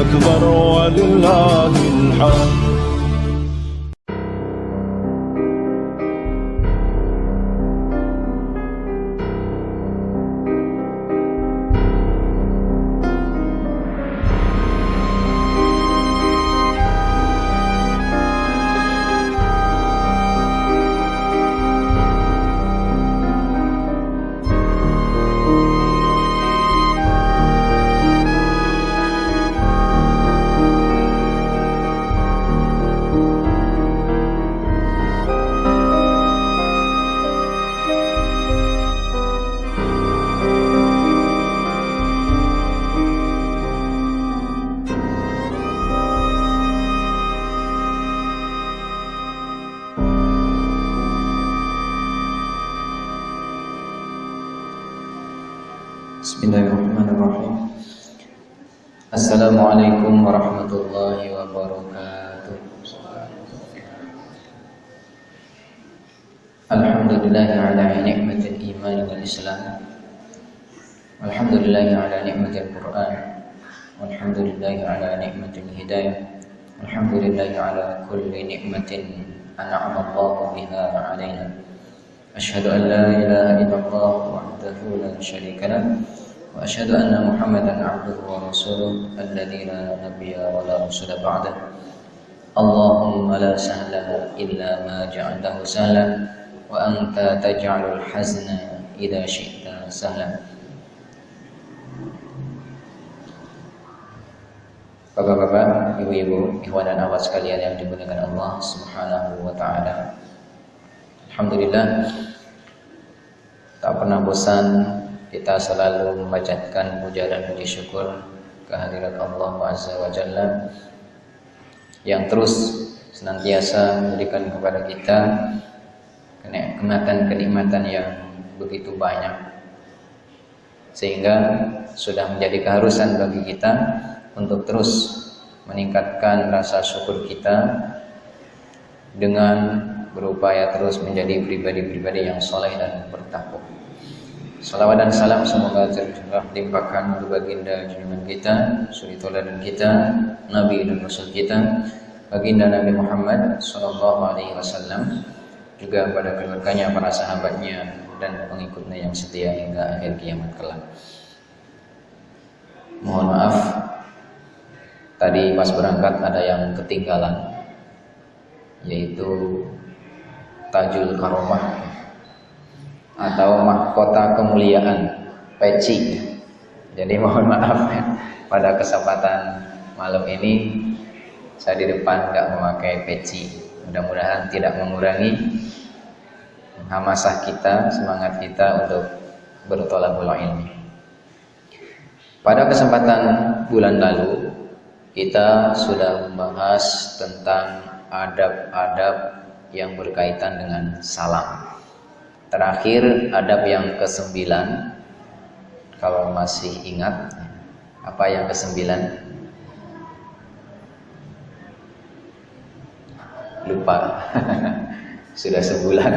أكبر ولله الحمد. الحمد لله على نعمة الإيمان والإسلام والحمد لله على نعمة القرآن والحمد لله على نعمة الهداية والحمد لله على كل نعمة أنعم الله بها علينا أشهد أن لا إله إلا الله وحده لا شريك له وأشهد أن محمدا عبده ورسوله الذي لا نبي ولا رسول بعده اللهم لا سهل إلا ما جعلته سهلا وأنت تجعل الحزن إذا شئت سهلا Bapak-bapak, ibu-ibu, ikhwan dan akhwat sekalian yang dimuliakan Allah Subhanahu wa taala. Alhamdulillah tak pernah bosan kita selalu membacakan puja dan puji syukur kehadirat Allah Azza wa Jalla yang terus senantiasa memberikan kepada kita kenikmatan-kenikmatan yang begitu banyak sehingga sudah menjadi keharusan bagi kita untuk terus meningkatkan rasa syukur kita dengan berupaya terus menjadi pribadi-pribadi yang soleh dan bertakwa. Salawat dan salam semoga tercurah limpahkan untuk baginda junjungan kita, suri dan kita, Nabi dan Rasul kita, baginda Nabi Muhammad Sallallahu Alaihi Wasallam, juga pada keluarganya, para sahabatnya, dan pengikutnya yang setia hingga akhir kiamat kelak. Mohon maaf, tadi pas berangkat ada yang ketinggalan, yaitu tajul karomah atau mahkota kemuliaan peci. Jadi mohon maaf pada kesempatan malam ini. Saya di depan nggak memakai peci. Mudah-mudahan tidak mengurangi hamasah kita semangat kita untuk bertolak ilmi pada kesempatan bulan lalu kita sudah membahas tentang adab-adab yang berkaitan dengan salam. Terakhir adab yang kesembilan, kalau masih ingat, apa yang kesembilan? Lupa, sudah sebulan.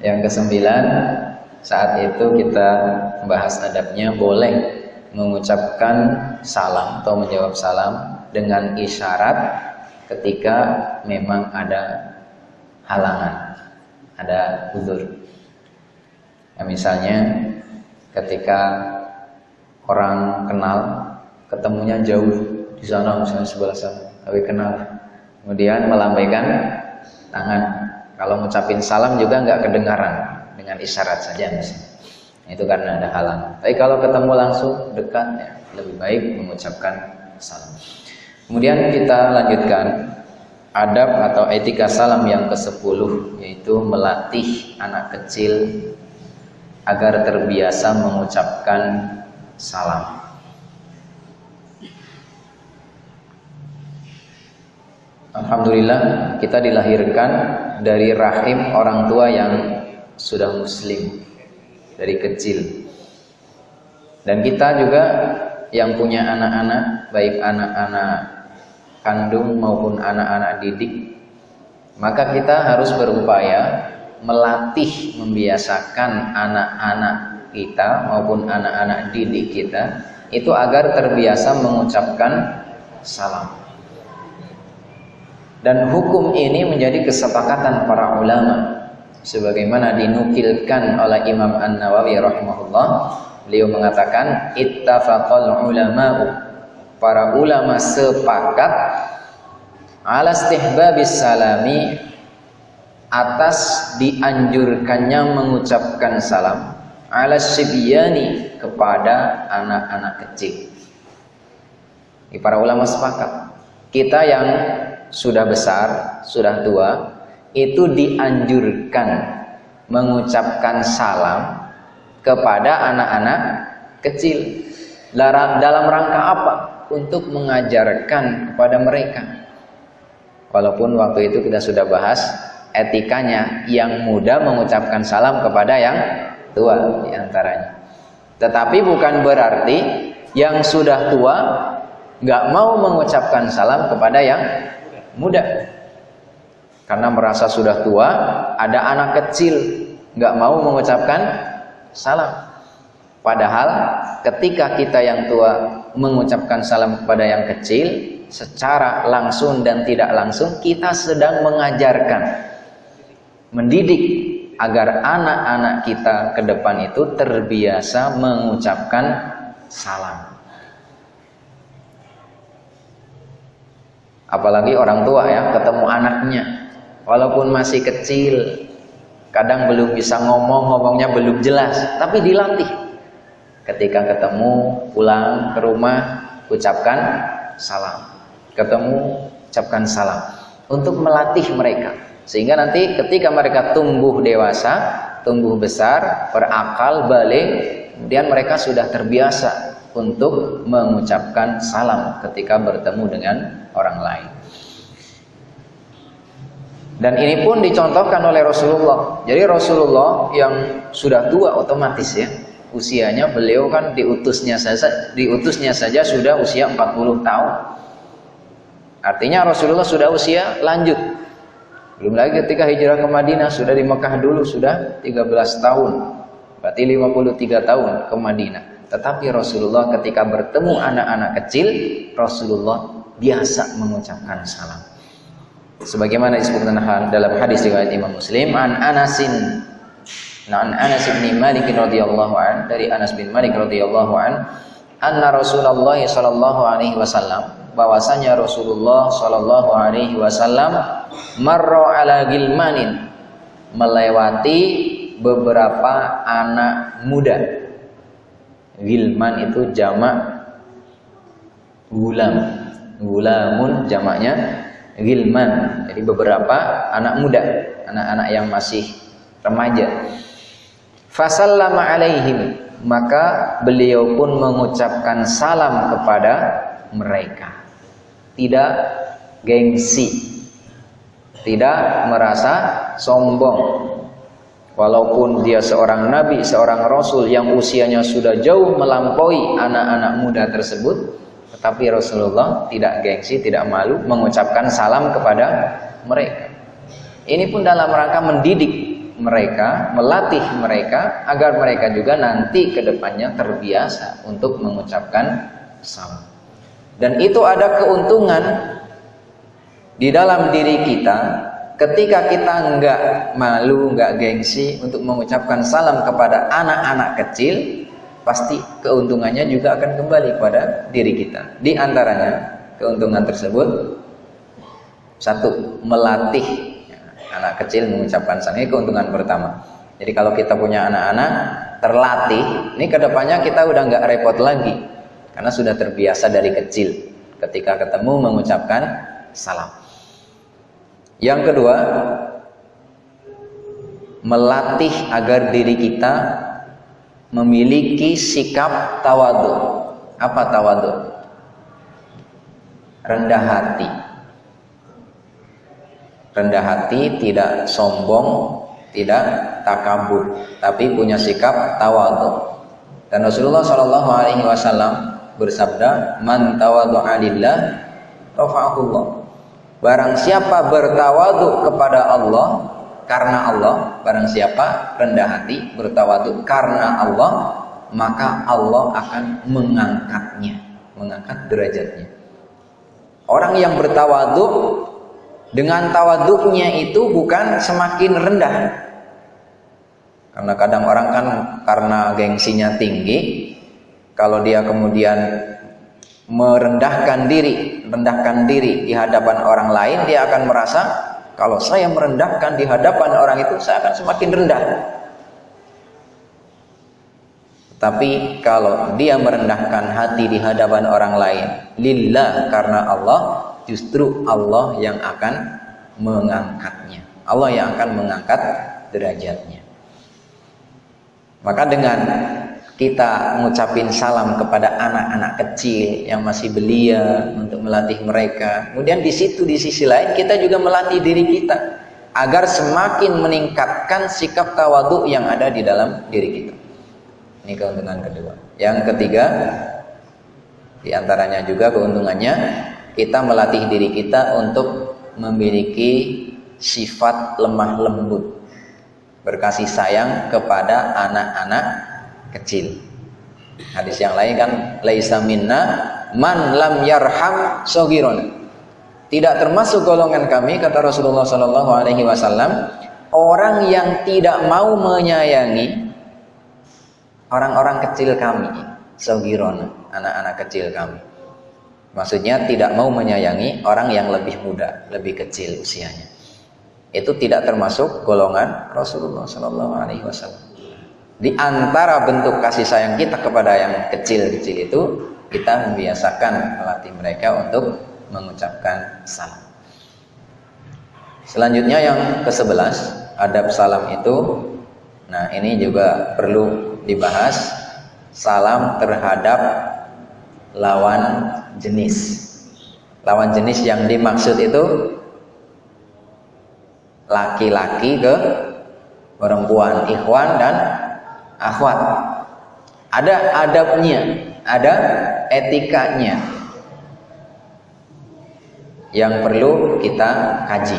Yang kesembilan, saat itu kita membahas adabnya boleh mengucapkan salam atau menjawab salam dengan isyarat ketika memang ada halangan, ada uzur. Ya, misalnya ketika orang kenal ketemunya jauh di sana misalnya sebelah sana, tapi kenal. Kemudian melambaikan tangan. Kalau ngucapin salam juga nggak kedengaran dengan isyarat saja misalnya. Itu karena ada halang. Tapi kalau ketemu langsung dekat ya lebih baik mengucapkan salam. Kemudian kita lanjutkan adab atau etika salam yang ke-10 yaitu melatih anak kecil agar terbiasa mengucapkan salam. Alhamdulillah kita dilahirkan dari rahim orang tua yang sudah muslim dari kecil. Dan kita juga yang punya anak-anak, baik anak-anak kandung maupun anak-anak didik maka kita harus berupaya melatih membiasakan anak-anak kita maupun anak-anak didik kita itu agar terbiasa mengucapkan salam. Dan hukum ini menjadi kesepakatan para ulama sebagaimana dinukilkan oleh Imam An-Nawawi rahimahullah beliau mengatakan ittafaqal ulama'u para ulama sepakat ala istihbabis salami atas dianjurkannya mengucapkan salam ala sibyani kepada anak-anak kecil. Ini para ulama sepakat. Kita yang sudah besar, sudah tua, itu dianjurkan mengucapkan salam kepada anak-anak kecil. Dalam rangka apa? Untuk mengajarkan kepada mereka. Walaupun waktu itu kita sudah bahas etikanya yang muda mengucapkan salam kepada yang tua di antaranya. Tetapi bukan berarti yang sudah tua nggak mau mengucapkan salam kepada yang muda. Karena merasa sudah tua, ada anak kecil nggak mau mengucapkan salam. Padahal ketika kita yang tua mengucapkan salam kepada yang kecil, secara langsung dan tidak langsung kita sedang mengajarkan, mendidik agar anak-anak kita ke depan itu terbiasa mengucapkan salam. Apalagi orang tua ya, ketemu anaknya, walaupun masih kecil, kadang belum bisa ngomong, ngomongnya belum jelas, tapi dilatih. Ketika ketemu, pulang ke rumah, ucapkan salam. Ketemu, ucapkan salam. Untuk melatih mereka sehingga nanti ketika mereka tumbuh dewasa, tumbuh besar, berakal, balik, kemudian mereka sudah terbiasa untuk mengucapkan salam ketika bertemu dengan orang lain. Dan ini pun dicontohkan oleh Rasulullah. Jadi Rasulullah yang sudah tua otomatis ya, usianya beliau kan diutusnya saja diutusnya saja sudah usia 40 tahun. Artinya Rasulullah sudah usia lanjut belum lagi ketika hijrah ke Madinah sudah di Mekah dulu sudah 13 tahun. Berarti 53 tahun ke Madinah. Tetapi Rasulullah ketika bertemu anak-anak kecil, Rasulullah biasa mengucapkan salam. Sebagaimana disebutkan dalam hadis riwayat Imam Muslim, an Anasin Nah, an Anas bin Malik radhiyallahu an dari Anas bin Malik radhiyallahu an anna Rasulullah sallallahu alaihi wasallam bahwasanya Rasulullah Shallallahu Alaihi Wasallam marro ala gilmanin melewati beberapa anak muda. Gilman itu jamak gulam. Gulamun jamaknya gilman. Jadi beberapa anak muda, anak-anak yang masih remaja. Fasallama alaihim maka beliau pun mengucapkan salam kepada mereka tidak gengsi, tidak merasa sombong. Walaupun dia seorang nabi, seorang rasul yang usianya sudah jauh melampaui anak-anak muda tersebut, tetapi Rasulullah tidak gengsi, tidak malu mengucapkan salam kepada mereka. Ini pun dalam rangka mendidik mereka, melatih mereka agar mereka juga nanti ke depannya terbiasa untuk mengucapkan salam. Dan itu ada keuntungan di dalam diri kita ketika kita enggak malu, enggak gengsi untuk mengucapkan salam kepada anak-anak kecil, pasti keuntungannya juga akan kembali kepada diri kita. Di antaranya keuntungan tersebut satu, melatih anak kecil mengucapkan salam. Ini keuntungan pertama. Jadi kalau kita punya anak-anak terlatih, ini ke depannya kita udah nggak repot lagi karena sudah terbiasa dari kecil ketika ketemu mengucapkan salam. Yang kedua, melatih agar diri kita memiliki sikap tawadu. Apa tawadu? Rendah hati. Rendah hati tidak sombong, tidak takabur, tapi punya sikap tawadu. Dan Rasulullah Shallallahu Alaihi Wasallam bersabda, "Man tawadhu'a lillah rafa'ahullah." Barang siapa bertawadu kepada Allah karena Allah, barang siapa rendah hati bertawadu karena Allah, maka Allah akan mengangkatnya, mengangkat derajatnya. Orang yang bertawaduk dengan tawaduknya itu bukan semakin rendah. Karena kadang orang kan karena gengsinya tinggi, kalau dia kemudian merendahkan diri, rendahkan diri di hadapan orang lain, dia akan merasa kalau saya merendahkan di hadapan orang itu, saya akan semakin rendah. Tapi kalau dia merendahkan hati di hadapan orang lain, lillah karena Allah, justru Allah yang akan mengangkatnya. Allah yang akan mengangkat derajatnya. Maka dengan kita mengucapin salam kepada anak-anak kecil yang masih belia untuk melatih mereka. Kemudian di situ di sisi lain kita juga melatih diri kita agar semakin meningkatkan sikap tawaduk yang ada di dalam diri kita. Ini keuntungan kedua. Yang ketiga, di antaranya juga keuntungannya kita melatih diri kita untuk memiliki sifat lemah lembut, berkasih sayang kepada anak-anak kecil. Hadis yang lain kan laisa minna man lam yarham sogiron. Tidak termasuk golongan kami kata Rasulullah Shallallahu Alaihi Wasallam orang yang tidak mau menyayangi orang-orang kecil kami, sogiron, anak-anak kecil kami. Maksudnya tidak mau menyayangi orang yang lebih muda, lebih kecil usianya. Itu tidak termasuk golongan Rasulullah Sallallahu Alaihi Wasallam. Di antara bentuk kasih sayang kita kepada yang kecil-kecil itu, kita membiasakan melatih mereka untuk mengucapkan salam. Selanjutnya yang ke-11, adab salam itu Nah, ini juga perlu dibahas salam terhadap lawan jenis. Lawan jenis yang dimaksud itu laki-laki ke perempuan, ikhwan dan akhwat. Ada adabnya, ada etikanya yang perlu kita kaji.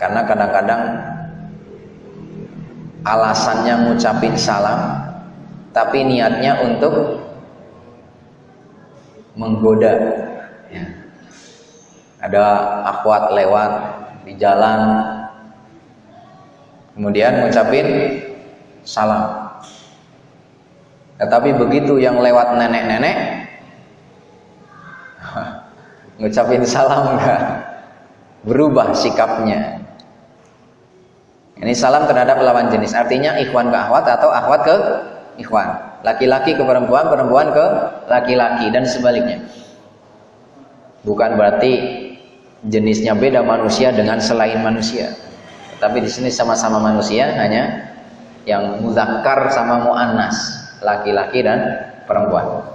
Karena kadang-kadang alasannya ngucapin salam tapi niatnya untuk menggoda ya. ada akhwat lewat di jalan kemudian ngucapin salam tetapi begitu yang lewat nenek-nenek ngucapin salam enggak berubah sikapnya ini salam terhadap lawan jenis. Artinya ikhwan ke akhwat atau akhwat ke ikhwan. Laki-laki ke perempuan, perempuan ke laki-laki dan sebaliknya. Bukan berarti jenisnya beda manusia dengan selain manusia. Tapi di sini sama-sama manusia, hanya yang muzakkar sama muannas, laki-laki dan perempuan.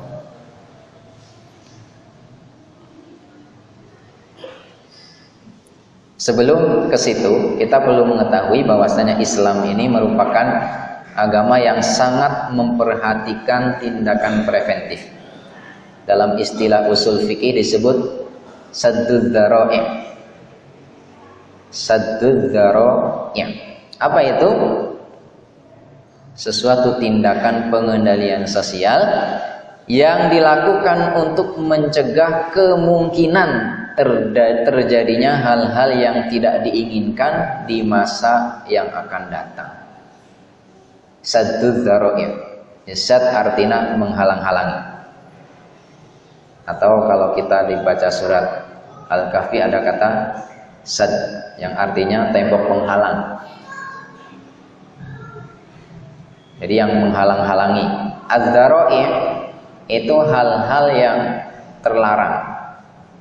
Sebelum ke situ, kita perlu mengetahui bahwasanya Islam ini merupakan agama yang sangat memperhatikan tindakan preventif. Dalam istilah usul fikih disebut saddud dzara'i. Saddud dzara'i. Apa itu? Sesuatu tindakan pengendalian sosial yang dilakukan untuk mencegah kemungkinan terjadinya hal-hal yang tidak diinginkan di masa yang akan datang. Saddu dharo'ir. Sad artinya menghalang-halangi. Atau kalau kita dibaca surat Al-Kahfi ada kata sad yang artinya tembok penghalang. Jadi yang menghalang-halangi. ad itu hal-hal yang terlarang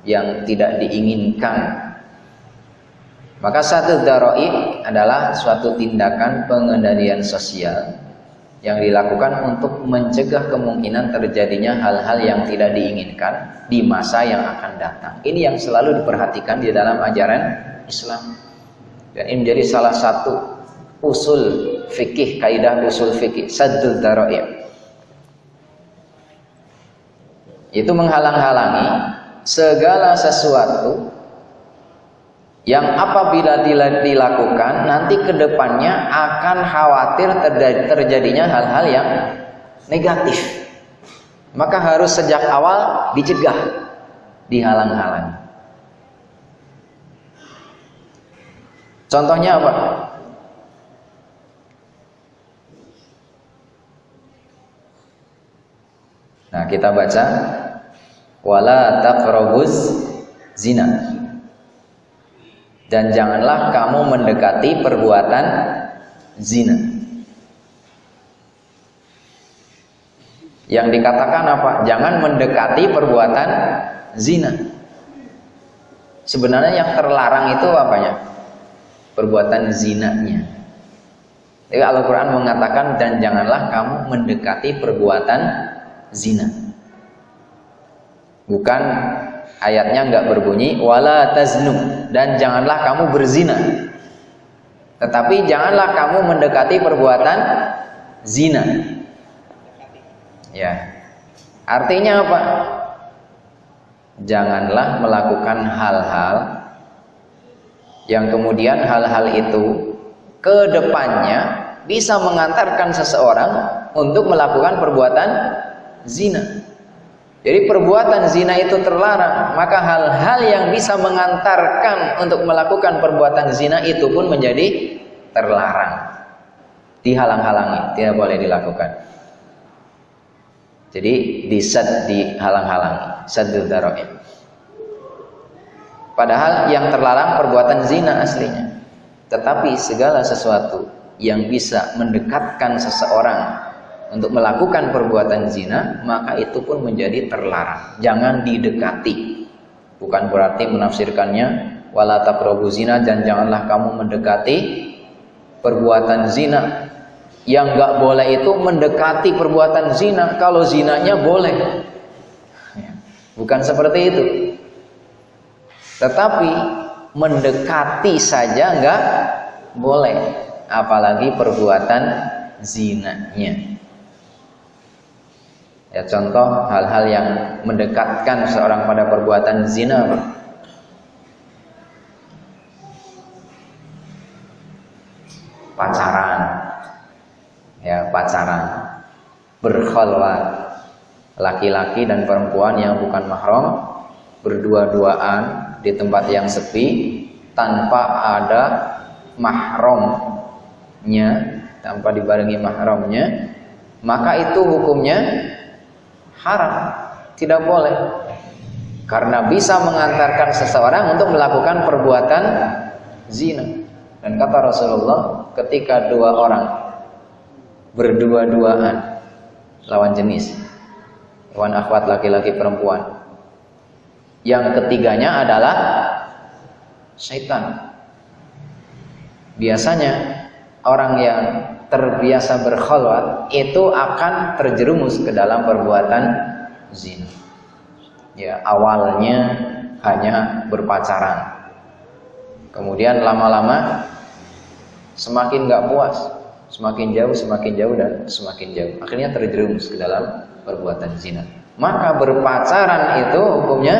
yang tidak diinginkan. Maka satu daroi adalah suatu tindakan pengendalian sosial yang dilakukan untuk mencegah kemungkinan terjadinya hal-hal yang tidak diinginkan di masa yang akan datang. Ini yang selalu diperhatikan di dalam ajaran Islam. Dan ini menjadi salah satu usul fikih, kaidah usul fikih, sadul daroi. Itu menghalang-halangi segala sesuatu yang apabila dilakukan nanti ke depannya akan khawatir terjadinya hal-hal yang negatif. Maka harus sejak awal dicegah dihalang-halangi. Contohnya apa Nah, kita baca wala taqrabuz zina. Dan janganlah kamu mendekati perbuatan zina. Yang dikatakan apa? Jangan mendekati perbuatan zina. Sebenarnya yang terlarang itu apanya? Perbuatan zinanya. Jadi Al-Quran mengatakan dan janganlah kamu mendekati perbuatan zina. Bukan ayatnya nggak berbunyi wala taznu dan janganlah kamu berzina. Tetapi janganlah kamu mendekati perbuatan zina. Ya. Artinya apa? Janganlah melakukan hal-hal yang kemudian hal-hal itu ke depannya bisa mengantarkan seseorang untuk melakukan perbuatan zina. Jadi perbuatan zina itu terlarang, maka hal-hal yang bisa mengantarkan untuk melakukan perbuatan zina itu pun menjadi terlarang. Dihalang-halangi, tidak boleh dilakukan. Jadi disad dihalang-halangi, sadul daroin. Padahal yang terlarang perbuatan zina aslinya. Tetapi segala sesuatu yang bisa mendekatkan seseorang untuk melakukan perbuatan zina, maka itu pun menjadi terlarang. Jangan didekati. Bukan berarti menafsirkannya wala zina dan janganlah kamu mendekati perbuatan zina. Yang enggak boleh itu mendekati perbuatan zina kalau zinanya boleh. Ya, bukan seperti itu. Tetapi mendekati saja enggak boleh, apalagi perbuatan zinanya. Ya contoh hal-hal yang mendekatkan seorang pada perbuatan zina. Pacaran. Ya, pacaran. Berkhalwat. Laki-laki dan perempuan yang bukan mahram berdua-duaan di tempat yang sepi tanpa ada mahramnya, tanpa dibarengi mahramnya, maka itu hukumnya haram, tidak boleh. Karena bisa mengantarkan seseorang untuk melakukan perbuatan zina. Dan kata Rasulullah, ketika dua orang berdua-duaan lawan jenis, lawan akhwat laki-laki perempuan, yang ketiganya adalah syaitan. Biasanya orang yang terbiasa berkhalwat itu akan terjerumus ke dalam perbuatan zina. Ya, awalnya hanya berpacaran. Kemudian lama-lama semakin nggak puas, semakin jauh, semakin jauh dan semakin jauh. Akhirnya terjerumus ke dalam perbuatan zina. Maka berpacaran itu hukumnya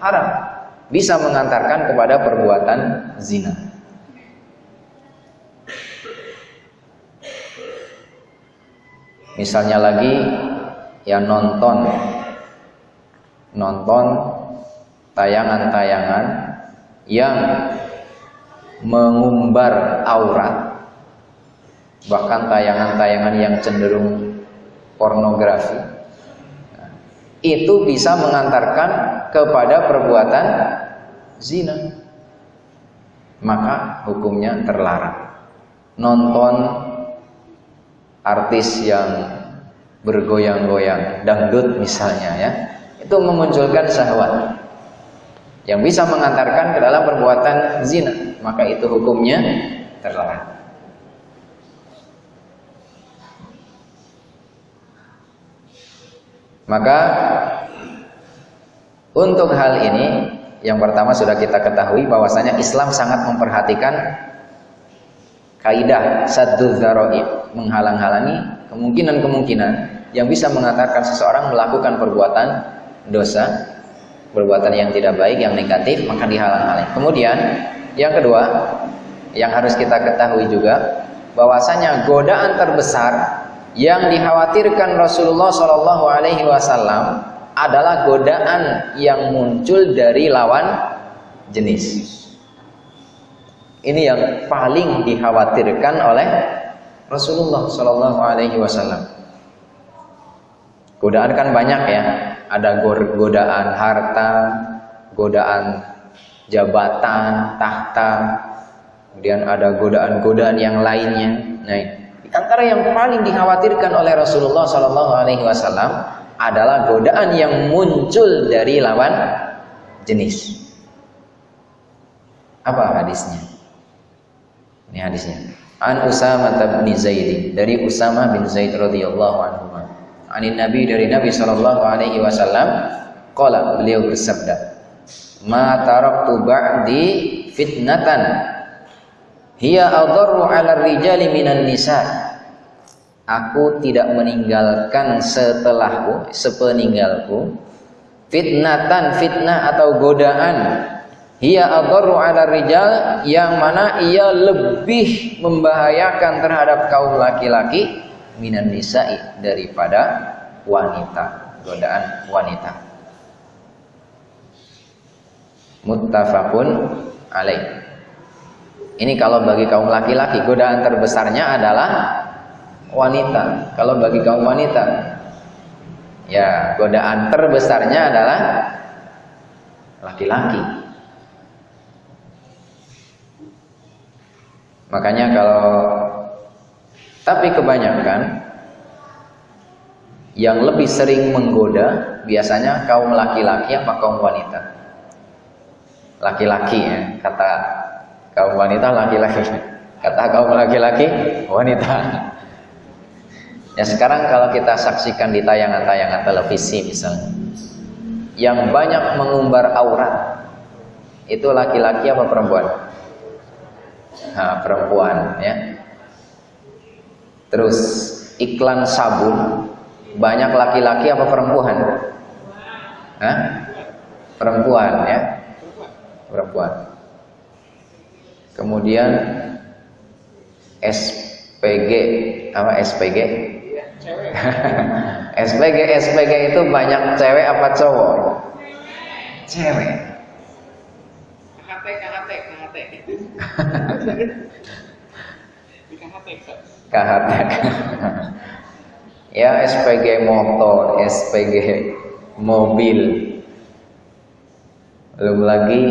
haram. Bisa mengantarkan kepada perbuatan zina. Misalnya lagi yang nonton nonton tayangan-tayangan yang mengumbar aurat bahkan tayangan-tayangan yang cenderung pornografi. Itu bisa mengantarkan kepada perbuatan zina. Maka hukumnya terlarang. Nonton artis yang bergoyang-goyang, dangdut misalnya ya, itu memunculkan syahwat yang bisa mengantarkan ke dalam perbuatan zina, maka itu hukumnya terlarang. Maka untuk hal ini yang pertama sudah kita ketahui bahwasanya Islam sangat memperhatikan kaidah saddu dzaraib menghalang-halangi kemungkinan-kemungkinan yang bisa mengantarkan seseorang melakukan perbuatan dosa perbuatan yang tidak baik, yang negatif, maka dihalang-halangi. Kemudian yang kedua, yang harus kita ketahui juga bahwasanya godaan terbesar yang dikhawatirkan Rasulullah Shallallahu Alaihi Wasallam adalah godaan yang muncul dari lawan jenis. Ini yang paling dikhawatirkan oleh Rasulullah Shallallahu Alaihi Wasallam. Godaan kan banyak ya, ada godaan harta, godaan jabatan, tahta, kemudian ada godaan-godaan yang lainnya. Nah, antara yang paling dikhawatirkan oleh Rasulullah Shallallahu Alaihi Wasallam adalah godaan yang muncul dari lawan jenis. Apa hadisnya? Ini hadisnya. An Usama bin Zaid dari Usama bin Zaid radhiyallahu anhu. Anin Nabi dari Nabi sallallahu alaihi wasallam qala beliau bersabda Ma taraktu ba'di fitnatan hiya adarru 'ala rijali minan nisa Aku tidak meninggalkan setelahku sepeninggalku fitnatan fitnah atau godaan hiya adarru 'ala rijal yang mana ia lebih membahayakan terhadap kaum laki-laki minan nisa'i daripada wanita, godaan wanita. Muttafaqun alaih. Ini kalau bagi kaum laki-laki godaan terbesarnya adalah wanita. Kalau bagi kaum wanita ya godaan terbesarnya adalah laki-laki. Makanya kalau tapi kebanyakan yang lebih sering menggoda biasanya kaum laki-laki apa kaum wanita? Laki-laki ya, kata kaum wanita laki-laki. Kata kaum laki-laki wanita. Ya sekarang kalau kita saksikan di tayangan-tayangan televisi misalnya yang banyak mengumbar aurat itu laki-laki apa perempuan? Nah, perempuan ya Terus iklan sabun banyak laki-laki apa perempuan? Hah? Perempuan ya. Perempuan. Kemudian SPG apa SPG? SPG SPG itu banyak cewek apa cowok? Cewek. KHT KHT KHT. KHT. ya SPG motor, SPG mobil. Belum lagi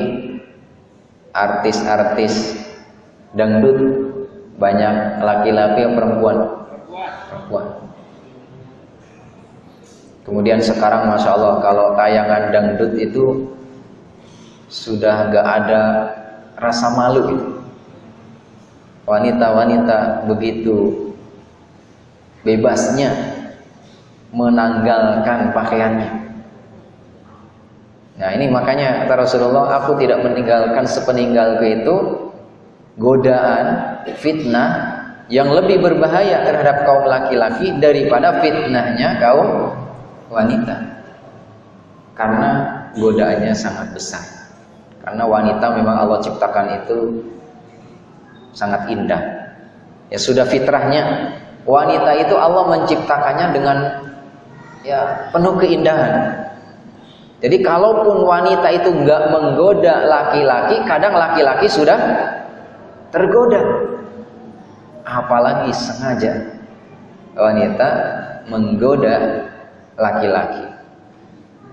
artis-artis dangdut banyak laki-laki yang perempuan. Perempuan. Kemudian sekarang masya Allah kalau tayangan dangdut itu sudah gak ada rasa malu gitu wanita-wanita begitu bebasnya menanggalkan pakaiannya. Nah ini makanya kata Rasulullah, aku tidak meninggalkan sepeninggalku itu godaan, fitnah yang lebih berbahaya terhadap kaum laki-laki daripada fitnahnya kaum wanita. Karena godaannya sangat besar. Karena wanita memang Allah ciptakan itu sangat indah. Ya sudah fitrahnya wanita itu Allah menciptakannya dengan ya penuh keindahan. Jadi kalaupun wanita itu nggak menggoda laki-laki, kadang laki-laki sudah tergoda. Apalagi sengaja wanita menggoda laki-laki.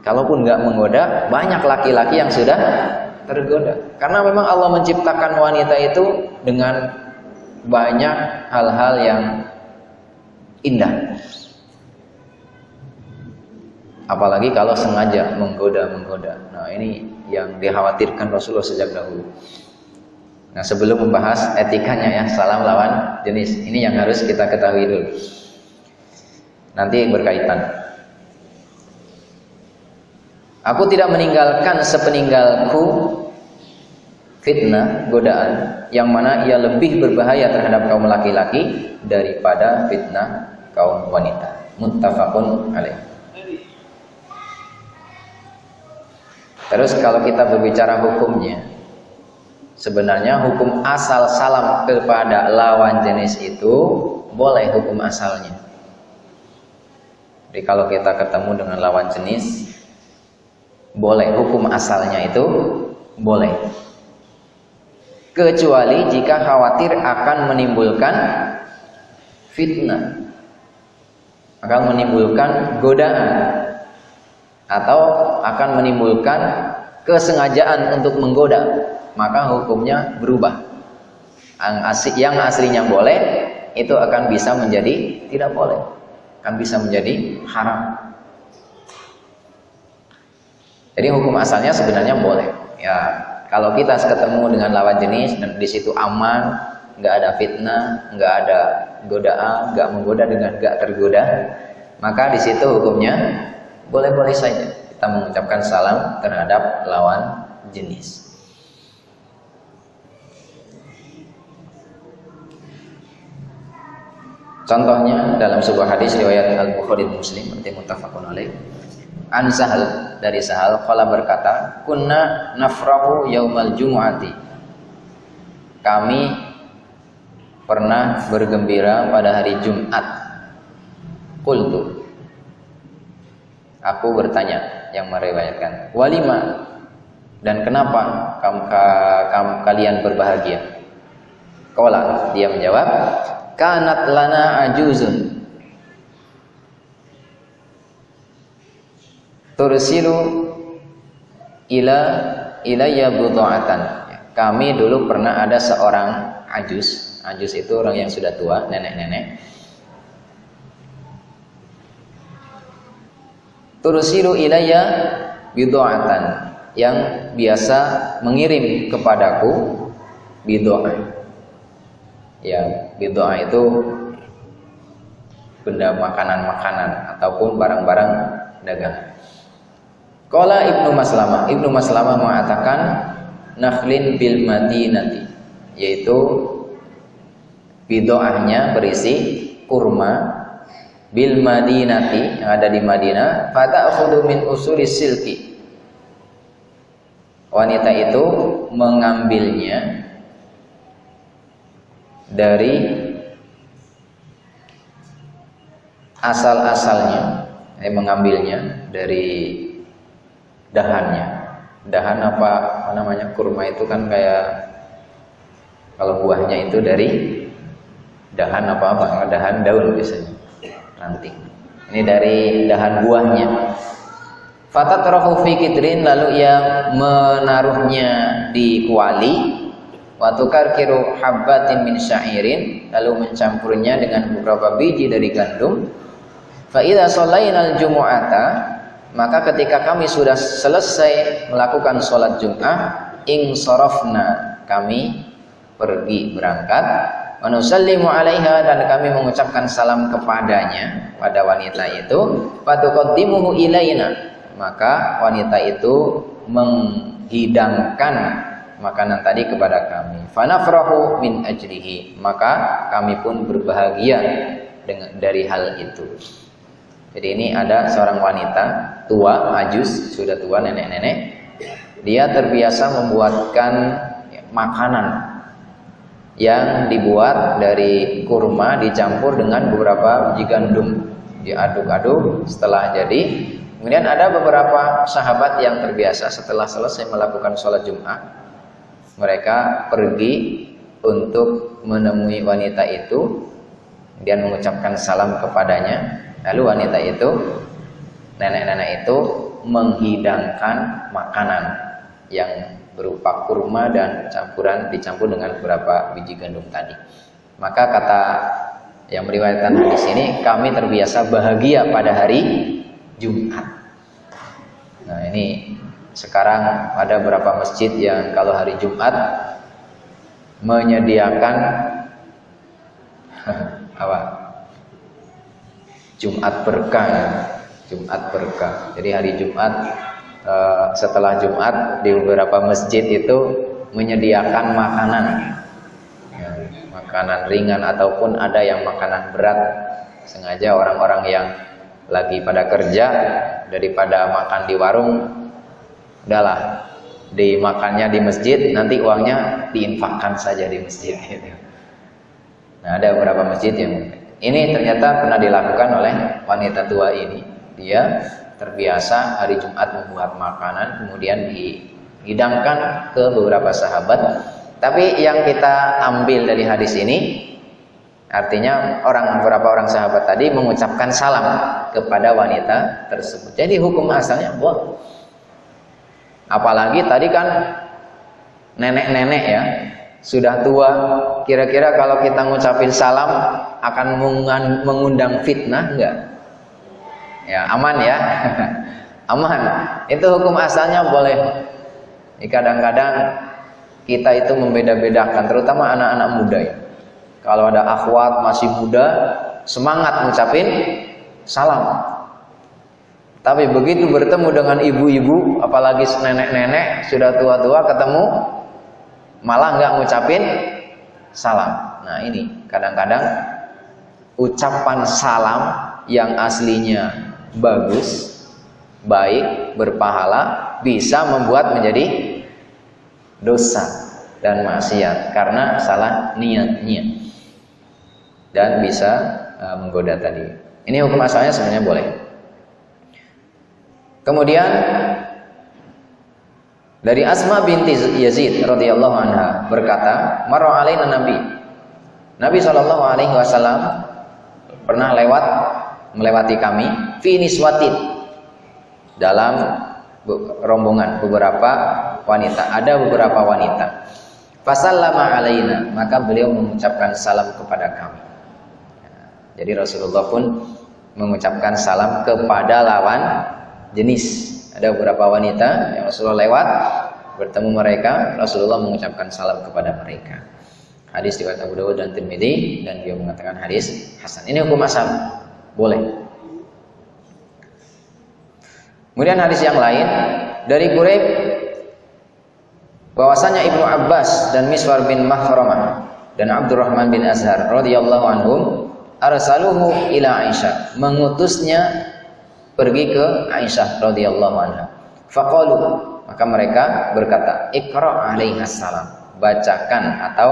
Kalaupun nggak menggoda, banyak laki-laki yang sudah tergoda. Karena memang Allah menciptakan wanita itu dengan banyak hal-hal yang indah. Apalagi kalau sengaja menggoda-menggoda. Nah, ini yang dikhawatirkan Rasulullah sejak dahulu. Nah, sebelum membahas etikanya ya, salam lawan jenis. Ini yang harus kita ketahui dulu. Nanti berkaitan. Aku tidak meninggalkan sepeninggalku fitnah, godaan yang mana ia lebih berbahaya terhadap kaum laki-laki daripada fitnah kaum wanita. Muttafaqun alaih. Terus kalau kita berbicara hukumnya, sebenarnya hukum asal salam kepada lawan jenis itu boleh hukum asalnya. Jadi kalau kita ketemu dengan lawan jenis, boleh hukum asalnya itu boleh. Kecuali jika khawatir akan menimbulkan fitnah, akan menimbulkan godaan atau akan menimbulkan kesengajaan untuk menggoda, maka hukumnya berubah. Yang, asli, yang aslinya boleh itu akan bisa menjadi tidak boleh, akan bisa menjadi haram. Jadi hukum asalnya sebenarnya boleh. Ya, kalau kita ketemu dengan lawan jenis dan di situ aman, nggak ada fitnah, nggak ada godaan, nggak menggoda dengan nggak tergoda, maka di situ hukumnya boleh-boleh saja kita mengucapkan salam terhadap lawan jenis. Contohnya dalam sebuah hadis riwayat Al-Bukhari Muslim berarti muttafaqun alaih. An dari Sahal qala berkata, "Kunna nafrahu yaumal jumu'ati." Kami pernah bergembira pada hari Jumat. Qultu Aku bertanya yang meriwayatkan, walima dan kenapa kamu, kamu kalian berbahagia? Kola dia menjawab, kanat lana ajuzun tursilu ila ilayya budha'atan. Kami dulu pernah ada seorang ajus. Ajus itu orang yang sudah tua, nenek-nenek tursilu ilayya bid'atan yang biasa mengirim kepadaku bid'ah. Ya, bid'ah itu benda makanan-makanan ataupun barang-barang dagang. Qala Ibnu Maslamah, Ibnu Maslamah mengatakan nakhlin bil madinati yaitu bid'ahnya berisi kurma bil Madinati yang ada di Madinah fata'khudhu min usuli silki. Wanita itu mengambilnya dari asal-asalnya eh, mengambilnya dari dahannya dahan apa, apa namanya kurma itu kan kayak kalau buahnya itu dari dahan apa apa dahan daun biasanya ranting. Ini dari dahan buahnya. Fatatrahu fi kidrin lalu ia menaruhnya di kuali wa tukarkiru habbatin min syairin lalu mencampurnya dengan beberapa biji dari gandum. Fa idza shallainal jumu'ata maka ketika kami sudah selesai melakukan sholat Jumat, ing sorofna kami pergi berangkat. Wanusallimu alaiha dan kami mengucapkan salam kepadanya pada wanita itu. Fatuqaddimuhu ilaina maka wanita itu menghidangkan makanan tadi kepada kami. Fanafrahu min ajrihi maka kami pun berbahagia dengan dari hal itu. Jadi ini ada seorang wanita tua ajus sudah tua nenek-nenek. Dia terbiasa membuatkan makanan yang dibuat dari kurma dicampur dengan beberapa biji gandum diaduk-aduk setelah jadi. Kemudian ada beberapa sahabat yang terbiasa setelah selesai melakukan sholat Jumat mereka pergi untuk menemui wanita itu dan mengucapkan salam kepadanya. Lalu wanita itu nenek-nenek itu menghidangkan makanan yang berupa kurma dan campuran dicampur dengan beberapa biji gandum tadi. Maka kata yang meriwayatkan hadis ini, kami terbiasa bahagia pada hari Jumat. Nah ini sekarang ada beberapa masjid yang kalau hari Jumat menyediakan apa? Jumat berkah, Jumat berkah. Jadi hari Jumat Eh, setelah Jumat di beberapa masjid itu menyediakan makanan ya, makanan ringan ataupun ada yang makanan berat sengaja orang-orang yang lagi pada kerja daripada makan di warung udahlah dimakannya di masjid nanti uangnya diinfakkan saja di masjid gitu. Nah ada beberapa masjid yang ini ternyata pernah dilakukan oleh wanita tua ini. Dia terbiasa hari Jumat membuat makanan kemudian dihidangkan ke beberapa sahabat. Tapi yang kita ambil dari hadis ini artinya orang beberapa orang sahabat tadi mengucapkan salam kepada wanita tersebut. Jadi hukum asalnya boleh. Apalagi tadi kan nenek-nenek ya sudah tua, kira-kira kalau kita ngucapin salam akan mengundang fitnah enggak? Ya, aman ya. aman. Itu hukum asalnya boleh. Kadang-kadang kita itu membeda-bedakan, terutama anak-anak muda ya. Kalau ada akhwat masih muda, semangat ngucapin salam. Tapi begitu bertemu dengan ibu-ibu, apalagi nenek-nenek sudah tua-tua ketemu, malah nggak ngucapin salam. Nah ini kadang-kadang ucapan salam yang aslinya bagus, baik, berpahala bisa membuat menjadi dosa dan maksiat karena salah niatnya dan bisa uh, menggoda tadi. Ini hukum asalnya sebenarnya boleh. Kemudian dari Asma binti Yazid radhiyallahu anha berkata, "Marra alaina Nabi." Nabi sallallahu alaihi wasallam pernah lewat melewati kami fi niswatin dalam rombongan beberapa wanita. Ada beberapa wanita. Fasallama alaina, maka beliau mengucapkan salam kepada kami. Jadi Rasulullah pun mengucapkan salam kepada lawan jenis ada beberapa wanita yang Rasulullah lewat bertemu mereka, Rasulullah mengucapkan salam kepada mereka. Hadis riwayat Abu Dawud dan Tirmidzi dan dia mengatakan hadis hasan. Ini hukum asal. Boleh. Kemudian hadis yang lain dari Quraib bahwasanya Ibnu Abbas dan Miswar bin Mahramah dan Abdurrahman bin Azhar radhiyallahu anhum arsaluhu ila Aisyah mengutusnya pergi ke Aisyah radhiyallahu anha. Faqalu maka mereka berkata, "Iqra alaiha salam." Bacakan atau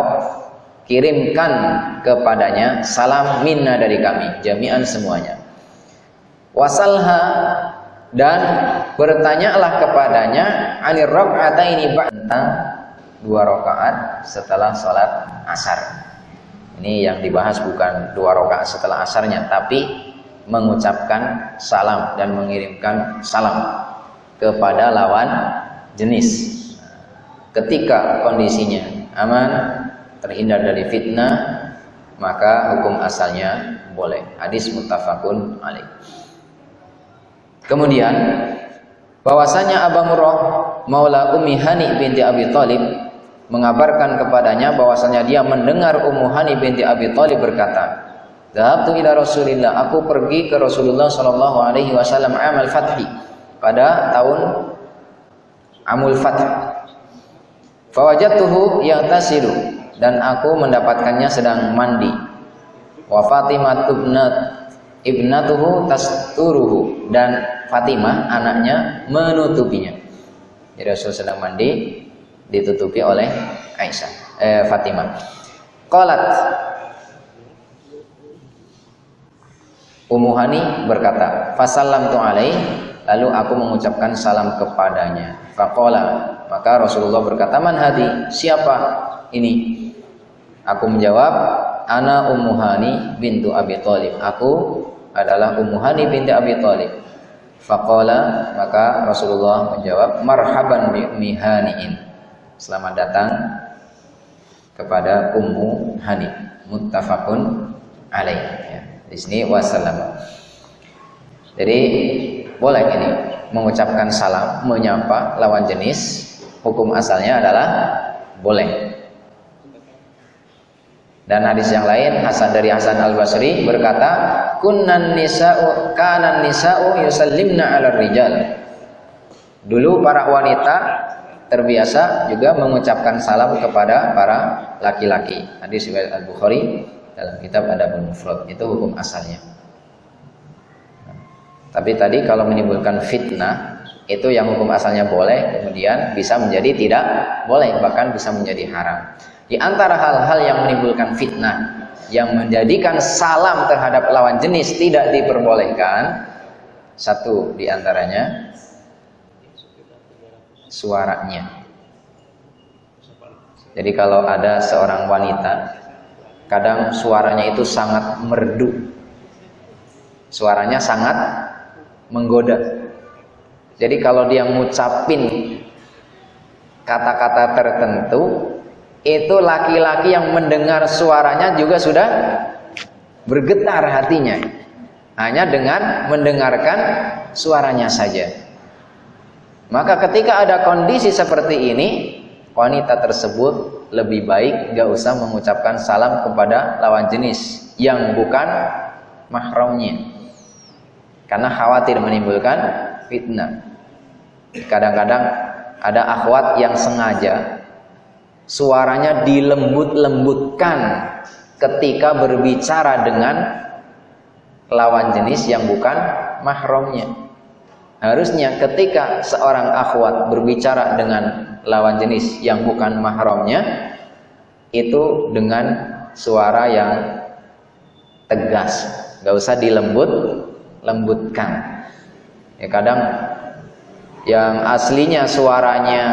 kirimkan kepadanya salam minna dari kami, jami'an semuanya. Wasalha dan bertanyalah kepadanya anir ini tentang dua rakaat setelah sholat asar. Ini yang dibahas bukan dua rakaat setelah asarnya, tapi mengucapkan salam dan mengirimkan salam kepada lawan jenis. Ketika kondisinya aman, terhindar dari fitnah, maka hukum asalnya boleh. Hadis muttafaqun alaih. Kemudian bahwasanya Abu Murrah Maula Ummi Hani binti Abi Thalib mengabarkan kepadanya bahwasanya dia mendengar Ummu Hani binti Abi Thalib berkata, Dhahabtu ila Rasulillah. Aku pergi ke Rasulullah sallallahu alaihi wasallam amal fathi pada tahun Amul Fath. Fawajadtuhu yaghtasilu dan aku mendapatkannya sedang mandi. Wa Fatimah ibnat ibnatuhu tasturuhu dan Fatimah anaknya menutupinya. Jadi Rasul sedang mandi ditutupi oleh Aisyah eh, Fatimah. Qalat Ummu Hani berkata, "Fasallam tu alaih." Lalu aku mengucapkan salam kepadanya. Faqala, maka Rasulullah berkata, "Man hadi? Siapa ini?" Aku menjawab, "Ana Ummu Hani bintu Abi Thalib." Aku adalah Ummu Hani binti Abi Thalib. Faqala, maka Rasulullah menjawab, "Marhaban bi Ummi Haniin." Selamat datang kepada Ummu Hani. Muttafaqun alaih. Ya. Di sini wassalam. Jadi boleh ini mengucapkan salam, menyapa lawan jenis. Hukum asalnya adalah boleh. Dan hadis yang lain Hasan dari Hasan Al Basri berkata, "Kunnan nisa'u kanan nisa'u yusallimna 'ala rijal." Dulu para wanita terbiasa juga mengucapkan salam kepada para laki-laki. Hadis riwayat Al Bukhari dalam kitab Adabul Mufrad itu hukum asalnya. Tapi tadi kalau menimbulkan fitnah itu yang hukum asalnya boleh kemudian bisa menjadi tidak boleh bahkan bisa menjadi haram di antara hal-hal yang menimbulkan fitnah yang menjadikan salam terhadap lawan jenis tidak diperbolehkan satu di antaranya suaranya. Jadi kalau ada seorang wanita kadang suaranya itu sangat merdu. Suaranya sangat menggoda. Jadi kalau dia ngucapin kata-kata tertentu, itu laki-laki yang mendengar suaranya juga sudah bergetar hatinya. Hanya dengan mendengarkan suaranya saja. Maka ketika ada kondisi seperti ini, wanita tersebut lebih baik gak usah mengucapkan salam kepada lawan jenis yang bukan mahramnya. Karena khawatir menimbulkan fitnah. Kadang-kadang ada akhwat yang sengaja suaranya dilembut-lembutkan ketika berbicara dengan lawan jenis yang bukan mahramnya. Harusnya ketika seorang akhwat berbicara dengan lawan jenis yang bukan mahramnya itu dengan suara yang tegas, nggak usah dilembut lembutkan. Ya kadang yang aslinya suaranya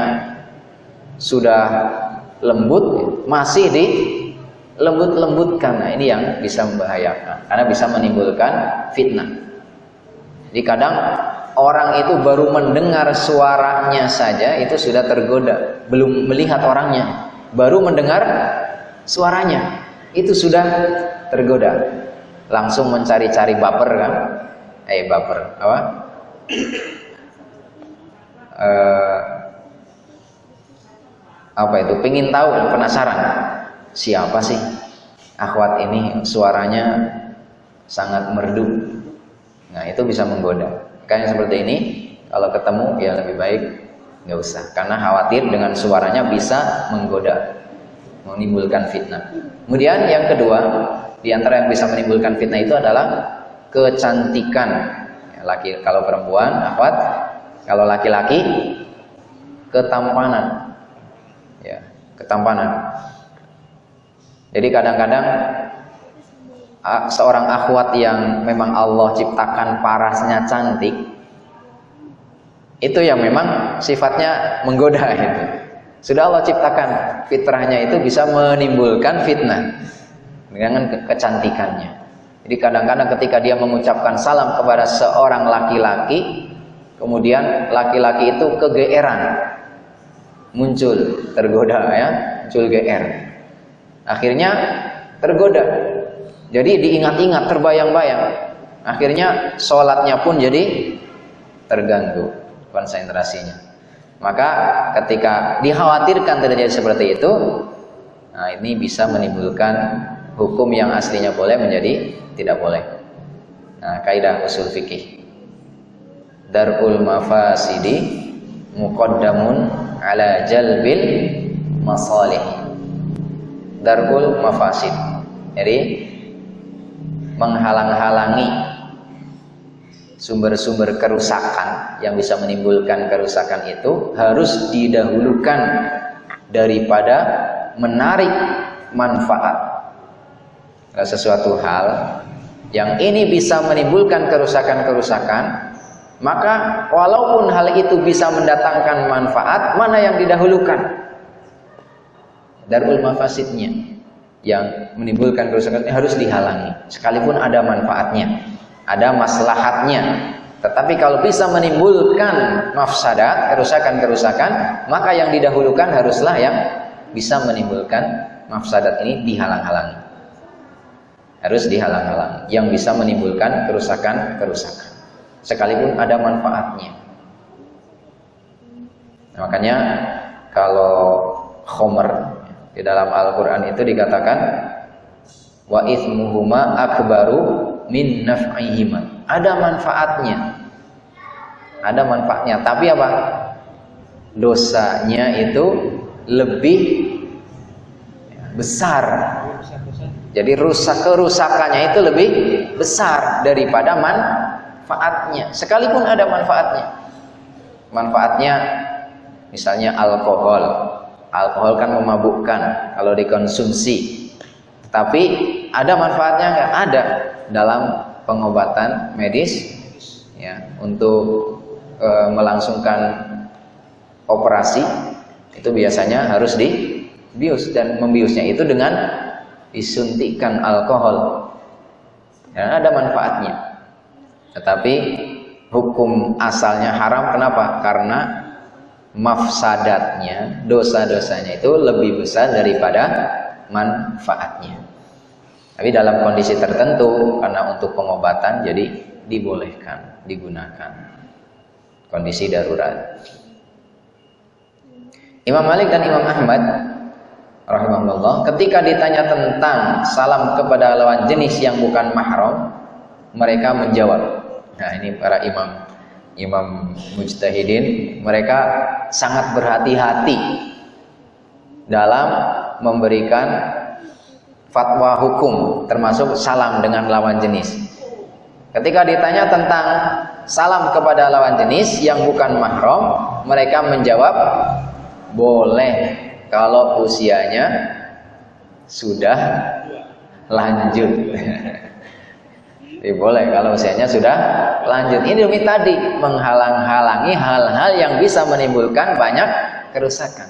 sudah lembut masih di lembut-lembutkan. Nah ini yang bisa membahayakan karena bisa menimbulkan fitnah. Jadi kadang orang itu baru mendengar suaranya saja itu sudah tergoda belum melihat orangnya. Baru mendengar suaranya itu sudah tergoda. Langsung mencari-cari baper kan? Eh baper apa? Uh, apa itu? Pengen tahu penasaran. Siapa sih? Akhwat ini suaranya sangat merdu. Nah itu bisa menggoda. Kayak seperti ini kalau ketemu ya lebih baik nggak usah. Karena khawatir dengan suaranya bisa menggoda menimbulkan fitnah. Kemudian yang kedua di antara yang bisa menimbulkan fitnah itu adalah kecantikan. Laki kalau perempuan akhwat kalau laki-laki ketampanan. Ketampanan. Jadi kadang-kadang seorang akhwat yang memang Allah ciptakan parasnya cantik itu yang memang sifatnya menggoda itu. Sudah Allah ciptakan fitrahnya itu bisa menimbulkan fitnah dengan kecantikannya. Jadi kadang-kadang ketika dia mengucapkan salam kepada seorang laki-laki Kemudian laki-laki itu kegeeran. Muncul, tergoda ya, muncul GR. Akhirnya tergoda. Jadi diingat-ingat, terbayang-bayang. Akhirnya sholatnya pun jadi terganggu konsentrasinya. Maka ketika dikhawatirkan terjadi seperti itu, nah ini bisa menimbulkan hukum yang aslinya boleh menjadi tidak boleh. Nah, kaidah usul fikih darul mafasidi muqaddamun ala jalbil masalih. Darul mafasid. Jadi menghalang-halangi sumber-sumber kerusakan yang bisa menimbulkan kerusakan itu harus didahulukan daripada menarik manfaat. Sesuatu hal yang ini bisa menimbulkan kerusakan-kerusakan maka walaupun hal itu bisa mendatangkan manfaat, mana yang didahulukan? Darul mafasidnya yang menimbulkan kerusakan harus dihalangi. Sekalipun ada manfaatnya, ada maslahatnya. Tetapi kalau bisa menimbulkan mafsadat, kerusakan-kerusakan, maka yang didahulukan haruslah yang bisa menimbulkan mafsadat ini dihalang-halangi. Harus dihalang-halangi yang bisa menimbulkan kerusakan-kerusakan sekalipun ada manfaatnya. Nah, makanya kalau khomer di dalam Al-Quran itu dikatakan wa ithmuhuma akbaru min naf'ihima. Ada manfaatnya. Ada manfaatnya, tapi apa? Dosanya itu lebih besar. Jadi rusak kerusakannya itu lebih besar daripada man manfaatnya sekalipun ada manfaatnya manfaatnya misalnya alkohol. Alkohol kan memabukkan kalau dikonsumsi. Tapi ada manfaatnya nggak? Ada dalam pengobatan medis ya untuk e, melangsungkan operasi itu biasanya harus dibius dan membiusnya itu dengan disuntikkan alkohol. Ya, ada manfaatnya. Tetapi hukum asalnya haram kenapa? Karena mafsadatnya, dosa-dosanya itu lebih besar daripada manfaatnya. Tapi dalam kondisi tertentu karena untuk pengobatan jadi dibolehkan, digunakan. Kondisi darurat. Imam Malik dan Imam Ahmad rahimahullah ketika ditanya tentang salam kepada lawan jenis yang bukan mahram mereka menjawab nah ini para imam imam mujtahidin mereka sangat berhati-hati dalam memberikan fatwa hukum termasuk salam dengan lawan jenis ketika ditanya tentang salam kepada lawan jenis yang bukan mahram mereka menjawab boleh kalau usianya sudah lanjut. Jadi boleh kalau usianya sudah lanjut. Ini demi tadi menghalang-halangi hal-hal yang bisa menimbulkan banyak kerusakan.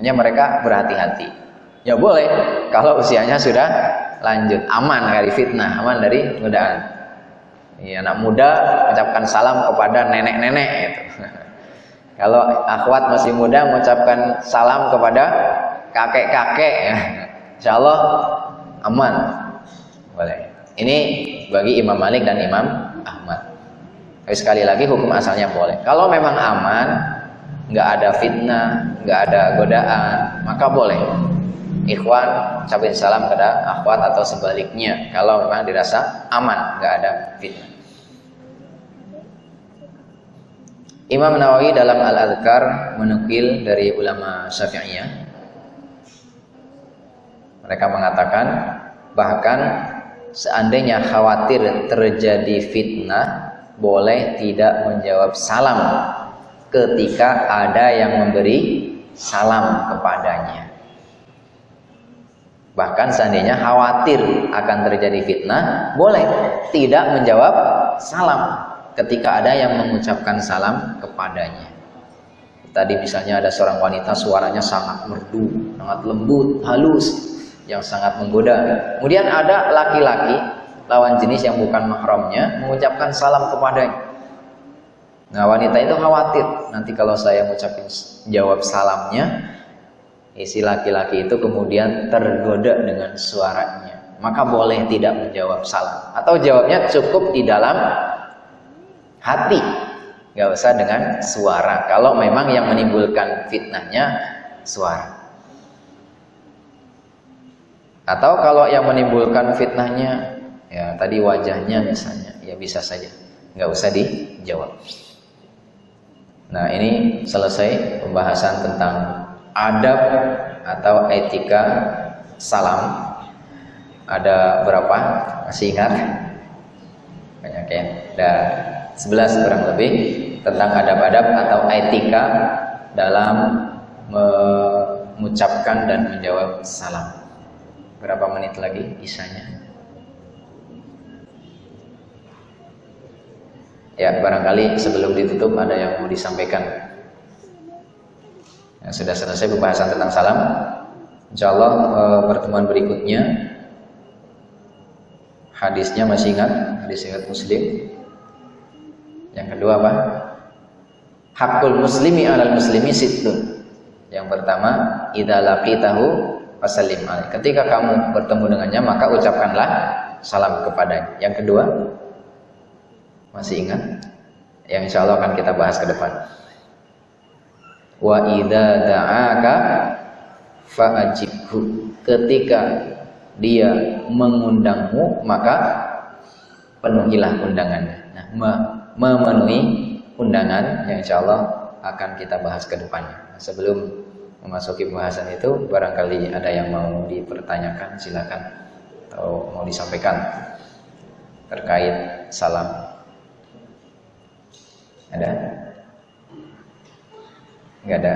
Hanya mereka berhati-hati. Ya boleh kalau usianya sudah lanjut, aman dari fitnah, aman dari godaan. Ya, anak muda mengucapkan salam kepada nenek-nenek gitu. Kalau akhwat masih muda mengucapkan salam kepada kakek-kakek ya. Insya Allah aman. Boleh. Ini bagi Imam Malik dan Imam Ahmad. Tapi sekali lagi hukum asalnya boleh. Kalau memang aman, nggak ada fitnah, nggak ada godaan, maka boleh. Ikhwan ucapin salam kepada akhwat atau sebaliknya. Kalau memang dirasa aman, nggak ada fitnah. Imam Nawawi dalam Al-Adhkar menukil dari ulama Syafi'iyah. Mereka mengatakan bahkan seandainya khawatir terjadi fitnah boleh tidak menjawab salam ketika ada yang memberi salam kepadanya. Bahkan seandainya khawatir akan terjadi fitnah, boleh tidak menjawab salam ketika ada yang mengucapkan salam kepadanya. Tadi misalnya ada seorang wanita suaranya sangat merdu, sangat lembut, halus, yang sangat menggoda. Kemudian ada laki-laki lawan jenis yang bukan mahramnya mengucapkan salam kepadanya. Nah wanita itu khawatir nanti kalau saya mengucapkan jawab salamnya, isi laki-laki itu kemudian tergoda dengan suaranya. Maka boleh tidak menjawab salam atau jawabnya cukup di dalam hati nggak usah dengan suara kalau memang yang menimbulkan fitnahnya suara atau kalau yang menimbulkan fitnahnya ya tadi wajahnya misalnya ya bisa saja. Nggak usah dijawab. Nah ini selesai pembahasan tentang adab atau etika salam. Ada berapa? Masih ingat? Banyak ya. Dan 11 kurang lebih tentang adab-adab atau etika dalam mengucapkan dan menjawab salam. Berapa menit lagi isanya? Ya, barangkali sebelum ditutup ada yang mau disampaikan. Ya, sudah selesai pembahasan tentang salam. Insya Allah eh, pertemuan berikutnya hadisnya masih ingat hadis ingat Muslim yang kedua apa? Hakul muslimi alal muslimi situn. Yang pertama, idza laqitahu fasallim alaih. Ketika kamu bertemu dengannya, maka ucapkanlah salam kepadanya. Yang kedua, masih ingat? Yang insya Allah akan kita bahas ke depan. Wa idza da'aka fa'ajibhu. Ketika dia mengundangmu, maka penuhilah undangannya. Nah, memenuhi undangan yang insya Allah akan kita bahas ke depannya. Sebelum memasuki pembahasan itu, barangkali ada yang mau dipertanyakan, silakan atau mau disampaikan terkait salam. Ada? Nggak ada.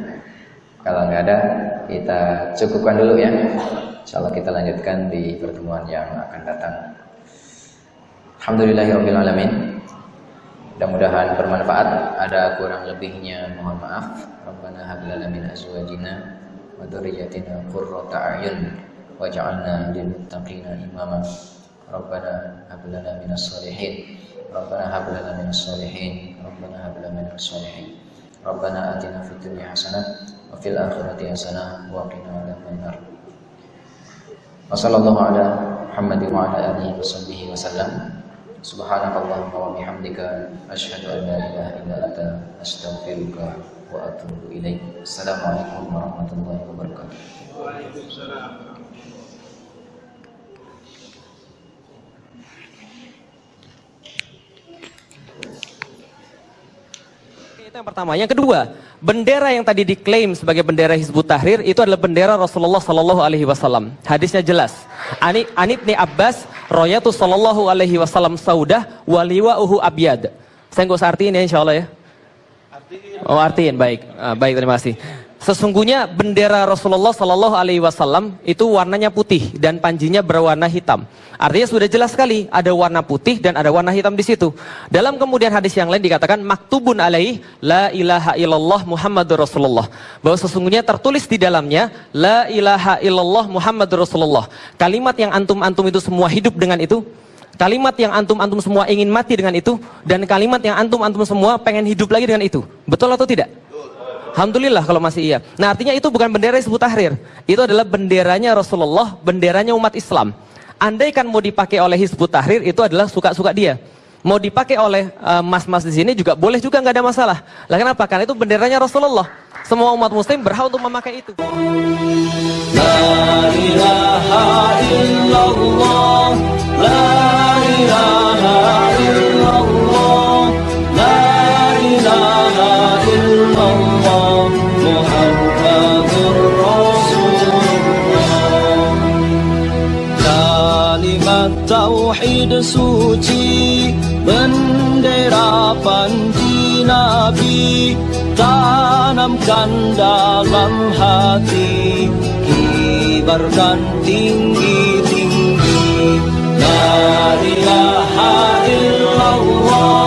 Kalau nggak ada, kita cukupkan dulu ya. Insyaallah kita lanjutkan di pertemuan yang akan datang. Alhamdulillahirobbilalamin. Mudah-mudahan bermanfaat. Ada kurang lebihnya mohon maaf. Rabbana hab lana min azwajina wa dzurriyyatina qurrata a'yun waj'alna lil muttaqina imama. Rabbana hab lana minas shalihin. Rabbana hab lana minas shalihin. Rabbana hab lana minas shalihin. Rabbana atina fid dunya hasanah wa fil akhirati hasanah wa qina adzabannar. Wa sallallahu ala Muhammadin wa ala alihi wa sahbihi wa sallam. Subhanakallahumma wa bihamdika asyhadu an la ilaha illa anta astaghfiruka wa atubu ilaik. Assalamualaikum warahmatullahi wabarakatuh. Waalaikumsalam. Itu yang pertama. Yang kedua, bendera yang tadi diklaim sebagai bendera Hizbut Tahrir itu adalah bendera Rasulullah Sallallahu Alaihi Wasallam. Hadisnya jelas. Ani Anib ni Abbas, Royatu Sallallahu Alaihi Wasallam Saudah, waliwa uhu abiyad. Saya nggak usah artiin ya, insya Allah ya. Oh artiin, baik, ah, baik terima kasih. Sesungguhnya bendera Rasulullah Sallallahu Alaihi Wasallam itu warnanya putih dan panjinya berwarna hitam. Artinya sudah jelas sekali ada warna putih dan ada warna hitam di situ. Dalam kemudian hadis yang lain dikatakan maktubun alaih la ilaha illallah Muhammadur Rasulullah. Bahwa sesungguhnya tertulis di dalamnya la ilaha illallah Muhammadur Rasulullah. Kalimat yang antum-antum itu semua hidup dengan itu. Kalimat yang antum-antum semua ingin mati dengan itu dan kalimat yang antum-antum semua pengen hidup lagi dengan itu. Betul atau tidak? Alhamdulillah kalau masih iya. Nah artinya itu bukan bendera Hizbut Tahrir. Itu adalah benderanya Rasulullah, benderanya umat Islam. Andai kan mau dipakai oleh Hizbut Tahrir itu adalah suka-suka dia. Mau dipakai oleh eh, mas-mas uh, di sini juga boleh juga nggak ada masalah. Lah kenapa? Karena itu benderanya Rasulullah. Semua umat muslim berhak untuk memakai itu. Suci, bendera panji Nabi, tanamkan dalam hati, kibarkan tinggi-tinggi. La ilaha illallah,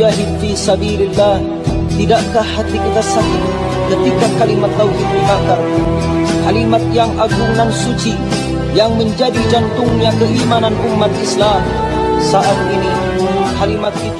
mujahid fi sabilillah. Tidakkah hati kita sakit ketika kalimat tauhid dibakar? Kalimat yang agung dan suci Yang menjadi jantungnya keimanan umat Islam. Saat ini kalimat itu